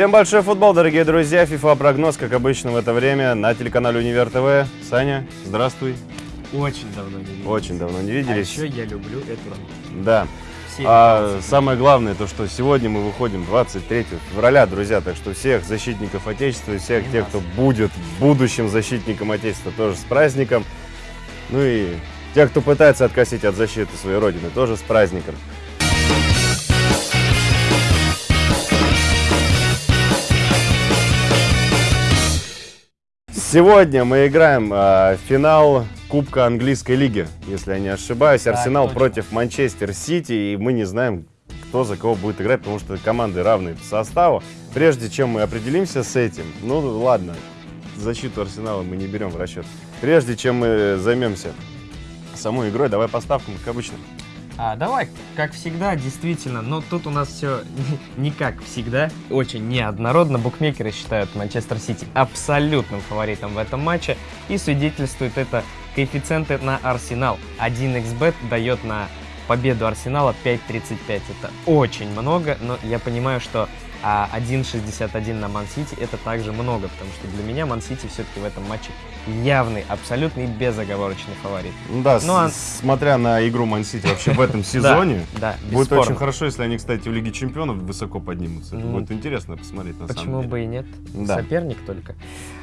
Всем большой футбол, дорогие друзья. FIFA прогноз, как обычно в это время, на телеканале Универ ТВ. Саня, здравствуй. Очень давно не виделись. Очень давно не А виделись. еще я люблю эту. Да. А самое главное, то, что сегодня мы выходим 23 февраля, друзья, так что всех защитников Отечества и всех И тех, нас. кто будет будущим защитником Отечества, тоже с праздником. Ну и тех, кто пытается откосить от защиты своей родины, тоже с праздником. Сегодня мы играем в финал Кубка Английской лиги, если я не ошибаюсь. Арсенал точно. против Манчестер Сити, и мы не знаем, кто за кого будет играть, потому что команды равные по составу. Прежде чем мы определимся с этим, ну ладно, защиту Арсенала мы не берем в расчет. Прежде чем мы займемся самой игрой, давай по ставкам, как обычно. А, давай, как всегда, действительно, но тут у нас все не как всегда, очень неоднородно. Букмекеры считают Манчестер Сити абсолютным фаворитом в этом матче, и свидетельствует это коэффициенты на Арсенал. 1xbet дает на победу Арсенала 5.35. Это очень много, но я понимаю, что а, 1.61 на Ман-Сити это также много, потому что для меня Ман-Сити все-таки в этом матче явный, абсолютный безоговорочный фаворит. Да, Ну, а- с- смотря на игру Ман-Сити вообще в этом сезоне, Да, будет очень хорошо, если они, кстати, в Лиге Чемпионов высоко поднимутся. Это будет интересно посмотреть на Почему бы и нет? Да. Соперник только.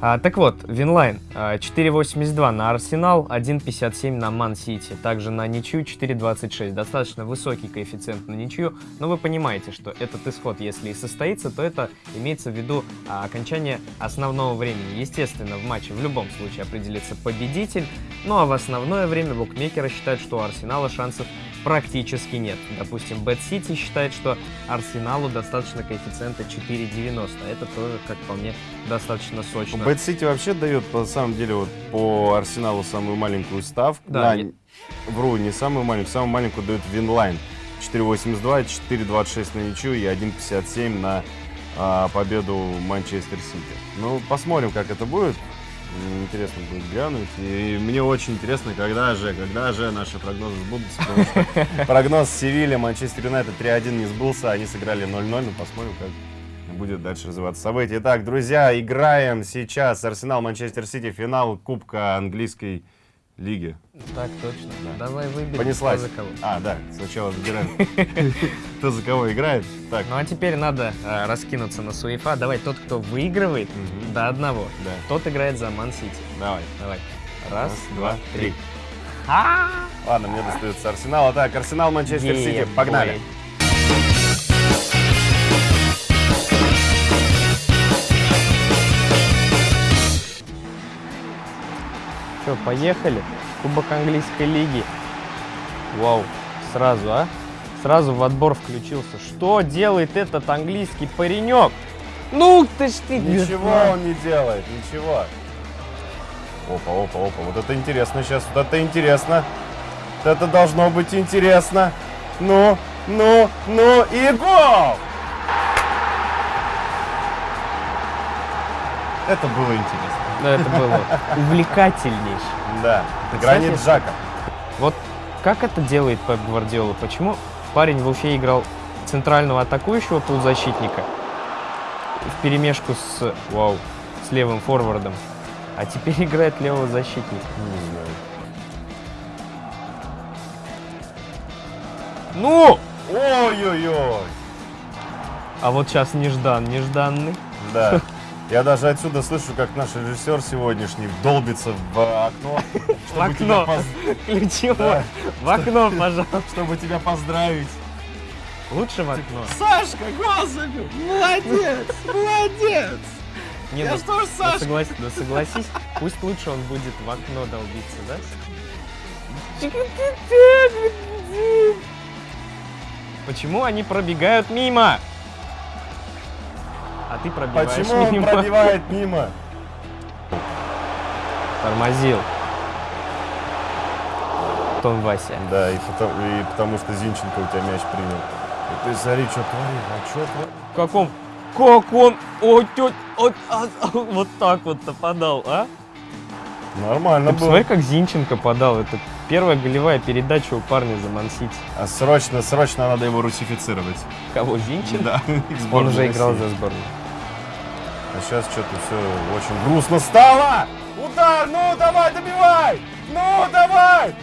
А, так вот, Winline а, 4.82 на Арсенал, 1.57 на Ман-Сити. Также на ничью 4.26. Достаточно высокий коэффициент на ничью. Но вы понимаете, что этот исход, если и состоится, то это имеется в виду а, окончание основного времени. Естественно, в матче в любом случае определится победитель. Ну а в основное время букмекеры считают, что у Арсенала шансов практически нет. Допустим, Bet City считает, что Арсеналу достаточно коэффициента 4.90. Это тоже, как по мне, достаточно сочно. Bet City вообще дает, по самом деле, вот по Арсеналу самую маленькую ставку. Да, На- и- Вру, не самую маленькую, самую маленькую дают Winline. 4.82, 4.26 на ничью и 1.57 на а, победу Манчестер Сити. Ну, посмотрим, как это будет. Интересно будет глянуть. И мне очень интересно, когда же, когда же наши прогнозы сбудутся. Потому что прогноз Севилья, Манчестер Юнайтед 3-1 не сбылся. Они сыграли 0-0. Ну, посмотрим, как будет дальше развиваться события. Итак, друзья, играем сейчас Арсенал Манчестер Сити, финал Кубка английской лиги. Так точно. Да. Давай выберем. Понеслась. кто за кого. А, да, сначала выбираем, кто за кого играет. Так, Ну а теперь надо э, раскинуться на суефа. Давай, тот, кто выигрывает Мгм. до одного, да, тот играет за Ман-Сити. давай. Давай. Раз, Раз, два, три. три. Ладно, мне достается Арсенал. Так, Арсенал, Манчестер Сити, погнали. бой. Что, поехали? Кубок английской лиги. Вау, сразу, а? Сразу в отбор включился. Что делает этот английский паренек? Ну ты ж ты! Ничего он не делает, ничего. Опа, опа, опа. Вот это интересно сейчас, вот это интересно. Вот это должно быть интересно. Ну, ну, ну и гол! Это было интересно. Ну, это было увлекательнейше. Да, гранит Жака. Вот как это делает Пеп Гвардиола? Почему парень в Уфе играл центрального атакующего полузащитника в перемешку с, вау, с левым форвардом, а теперь играет левого защитника? Не знаю. Ну! Ой-ой-ой. А вот сейчас неждан, нежданный. Да. Я даже отсюда слышу, как наш режиссер сегодняшний долбится в окно, чтобы окно. Да. В окно, пожалуйста. чтобы тебя поздравить. Лучше в окно. Сашка, забил! Молодец! Молодец! Не, Я ну, что ж, ну, Сашка? согласись, ну, согласись, пусть лучше он будет в окно долбиться, да? Почему они пробегают мимо? Ты пробиваешь Почему он мимо. пробивает мимо? Тормозил. Том Вася. Да, и потому, и потому что Зинченко у тебя мяч принял. Ты смотри, что творит, а что творит? В каком? Как он? О, тё- о, а, а, вот так вот-то подал, а? Нормально Ты было. посмотри, как Зинченко подал. Это первая голевая передача у парня за Мансити. А срочно, срочно надо его русифицировать. Кого, Зинченко? Да. Он уже играл за сборную. А сейчас что-то все очень грустно стало. Удар, ну давай, добивай! Ну давай!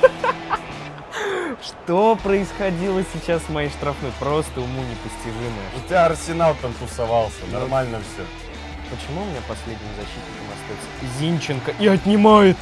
Что происходило сейчас в моей штрафной? Просто уму непостижимое. У тебя Арсенал там тусовался, нормально все. Почему у меня последним защитником остается Зинченко и отнимает?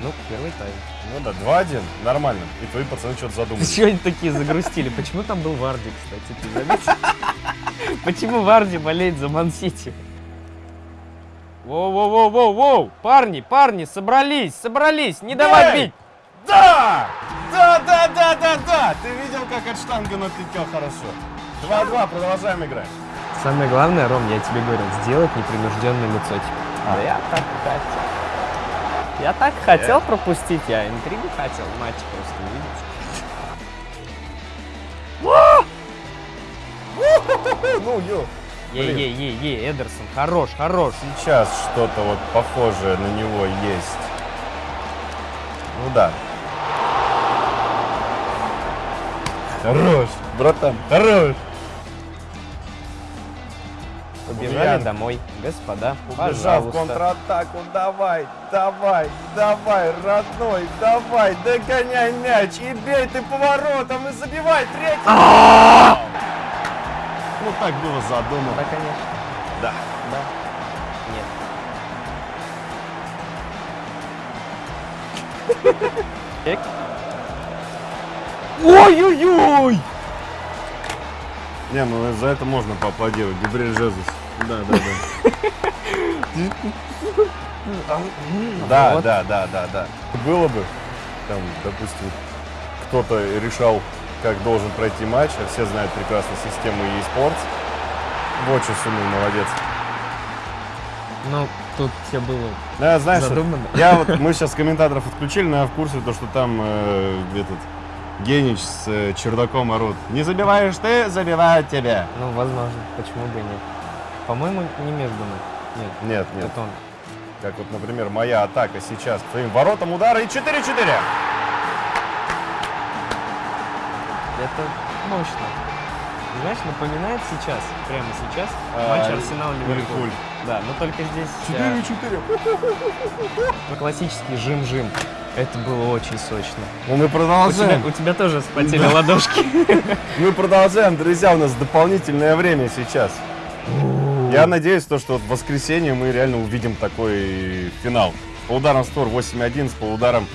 Ну, первый тайм. Ну да, 2-1, нормально. И твои пацаны что-то задумались. Чего они такие загрустили? Почему там был Варди, кстати, ты заметил? Почему Варди болеет за Ман-Сити? Воу-воу-воу-воу-воу! Парни, парни, собрались, собрались! Не давай бить! Да! Да, да, да, да, да! Ты видел, как от штанга отлетел хорошо? 2-2, продолжаем играть. Самое главное, Ром, я тебе говорил, сделать непринужденное лицо. Типа, А. да я так хотел. Я так хотел пропустить, я интригу хотел, матч просто увидеть. Ну, ё. Ей-ей-ей-ей, Эдерсон, хорош, хорош. Сейчас что-то вот похожее на него есть. Ну да. Хорош, братан, хорош. Побежали Ульян. домой, господа, Убежал в пожалуйста. контратаку, давай, давай, давай, родной, давай, догоняй мяч и бей ты поворотом и забивай третий. Ну так было задумано. Да, конечно, Да. да. Нет. Ой-ой-ой! Не, ну за это можно поаплодировать. Габриэль Жезус. Да, да, да. Да, да, да, да, да. Было бы, там, допустим, кто-то решал, как должен пройти матч, все знают прекрасно систему e-sports. Вочи сунул, молодец. Ну, тут все было я, знаешь, задумано. я вот, мы сейчас комментаторов отключили, но я в курсе, то, что там э, этот Генич с э, чердаком орут. Не забиваешь ты, забивают тебя. Ну, возможно, почему бы и нет. По-моему, не между нами. Нет, Нет, нет. это он. Как вот, например, моя атака сейчас к твоим воротам удара и 4-4. Это мощно. Знаешь, напоминает сейчас, прямо сейчас, А, матч Арсенал-Ливерпуль. Ливерпуль. Да, но только здесь э, 4-4. классический жим-жим. Это было очень сочно. Ну, мы У тебя, продолжаем. у тебя тоже вспотели Да. ладошки. Мы продолжаем, друзья. У нас дополнительное время сейчас. Я надеюсь, то, что в воскресенье мы реально увидим такой финал. По ударам створ 8-11, по ударам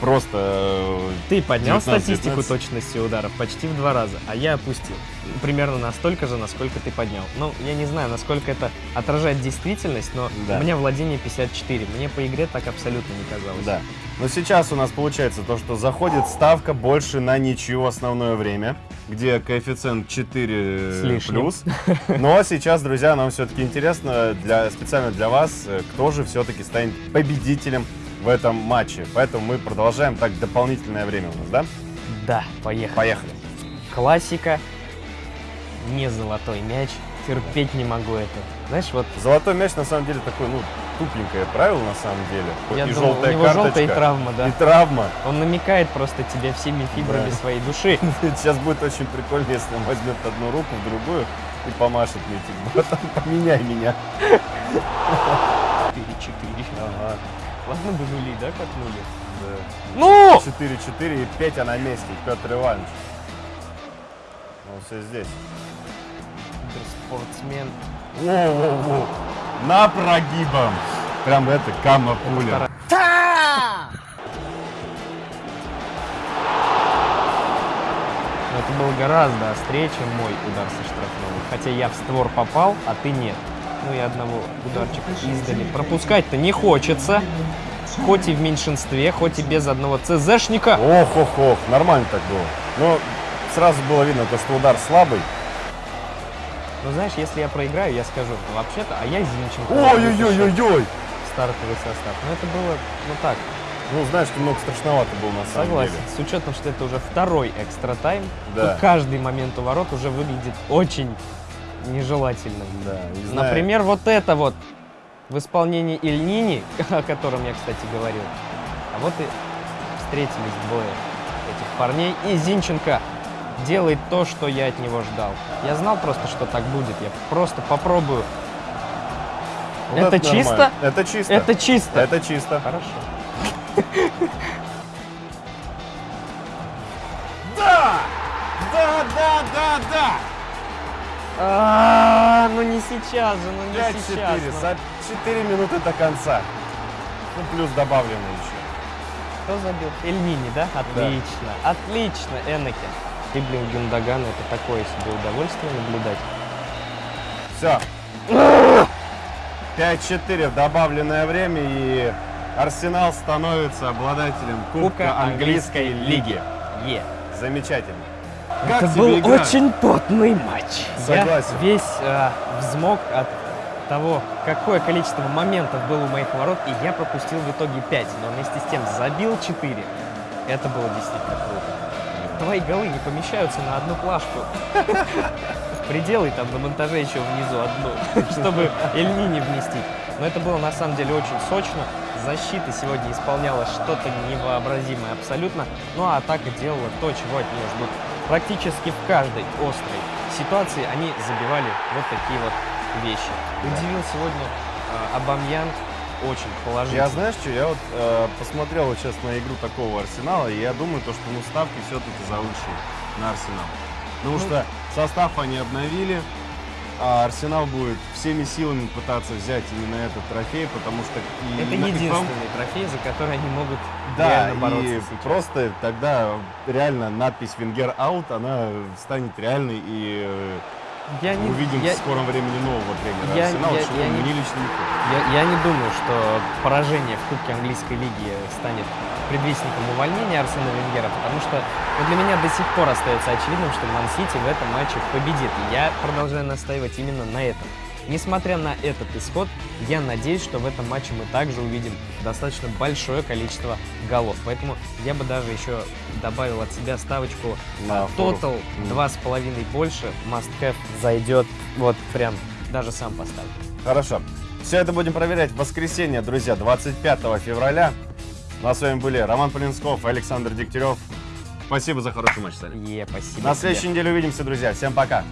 просто... э, Ты поднял 19-19. статистику точности ударов почти в два раза, а я опустил. Примерно настолько же, насколько ты поднял. Ну, я не знаю, насколько это отражает действительность, но Да. у меня владение 54. Мне по игре так абсолютно не казалось. Да. Но сейчас у нас получается то, что заходит ставка больше на ничью основное время, где коэффициент 4 С лишним. плюс. Но сейчас, друзья, нам все-таки интересно, для, специально для вас, э, кто же все-таки станет победителем в этом матче. Поэтому мы продолжаем так дополнительное время у нас, да? Да, поехали. Поехали. Классика, не золотой мяч. Терпеть не могу это. Знаешь, вот Золотой мяч на самом деле такой, ну, тупенькое правило на самом деле. я и думал, у желтая него карточка, желтая и травма, да. и травма. Он намекает просто тебе всеми фибрами Да. своей души. Сейчас будет очень прикольно, если он возьмет одну руку в другую и помашет мне, типа, «Братан, поменяй меня. 4-4. Ага, Ладно бы нули, да, катнули? да. Ну! 4-4 и Петя на месте, Петр Иванович. Он все здесь. Спортсмен. Воу-воу-воу. На прогибом. Прям это, кама пуля. Это было гораздо острее, чем мой удар со штрафного. Хотя я в створ попал, а ты нет. Ну и одного ударчика издали. Пропускать-то не хочется. Хоть и в меньшинстве, хоть и без одного ЦЗшника. Ох, ох, ох, нормально так было. Но сразу было видно, то, что удар слабый. Но знаешь, если я проиграю, я скажу, «Ну, вообще-то, а я Зинченко. Ой-ой-ой-ой-ой. Стартовый состав. Но это было, ну так, Ну, знаешь, немного страшновато было на самом Согласен. деле. С учетом, что это уже второй экстра тайм, Да. каждый момент у ворот уже выглядит очень нежелательным. Да, не знаю. Например, вот это вот в исполнении Ильнини, о котором я, кстати, говорил. А вот и встретились двое этих парней. И Зинченко делает то, что я от него ждал. Я знал просто, что так будет. Я просто попробую. Вот это нормально. чисто? Это чисто. Это чисто. Это чисто. Хорошо. А, ну не сейчас же, ну не сейчас. 5-4, ну. за 4 минуты до конца. Ну, плюс добавлено еще. Кто забил? Эльнини, да? Отлично, отлично, Энакин. И, блин, Гюндаган, это такое себе удовольствие наблюдать. Все. 5-4 в добавленное время, и Арсенал становится обладателем Кубка, Английской лиги. Е. Замечательно. Как Это был игра? очень потный матч. Согласен. Я весь э, взмок от того, какое количество моментов было у моих ворот, и я пропустил в итоге 5, но вместе с тем забил 4. Это было действительно круто. Твои голы не помещаются на одну плашку. Приделай там на монтаже еще внизу одну, чтобы Эльни не вместить. Но это было на самом деле очень сочно. Защита сегодня исполняла что-то невообразимое абсолютно. Ну а атака делала то, чего от нее ждут. Практически в каждой острой ситуации они забивали вот такие вот вещи. Удивил сегодня э, Абамьян очень положительно. Я знаешь что, я вот э, посмотрел вот сейчас на игру такого Арсенала, и я думаю, то, что ну, ставки все-таки завышены на Арсенал. Потому Ну, что состав они обновили, а Арсенал будет всеми силами пытаться взять именно этот трофей, потому что... и Это на- единственный трофей, за который они могут Да, реально бороться и сейчас. просто тогда реально надпись «Венгер аут», она станет реальной, и э, я не, увидим я, в скором времени нового тренера я- Арсенала, я- что я не- мне лично не хочется. я, я не думаю, что поражение в Кубке Английской лиги станет предвестником увольнения Арсена Венгера, потому что ну, для меня до сих пор остается очевидным, что Ман-Сити в этом матче победит. И я продолжаю настаивать именно на этом. Несмотря на этот исход, я надеюсь, что в этом матче мы также увидим достаточно большое количество голов. Поэтому я бы даже еще добавил от себя ставочку На. Total два с половиной больше. Must have зайдет. Вот прям даже сам поставлю. Хорошо. Все это будем проверять в воскресенье, друзья, 25 февраля. Ну а с вами были Роман Полинсков и Александр Дегтярев. Спасибо за хороший матч, Салим. Е, спасибо. На тебе. следующей неделе увидимся, друзья. Всем пока.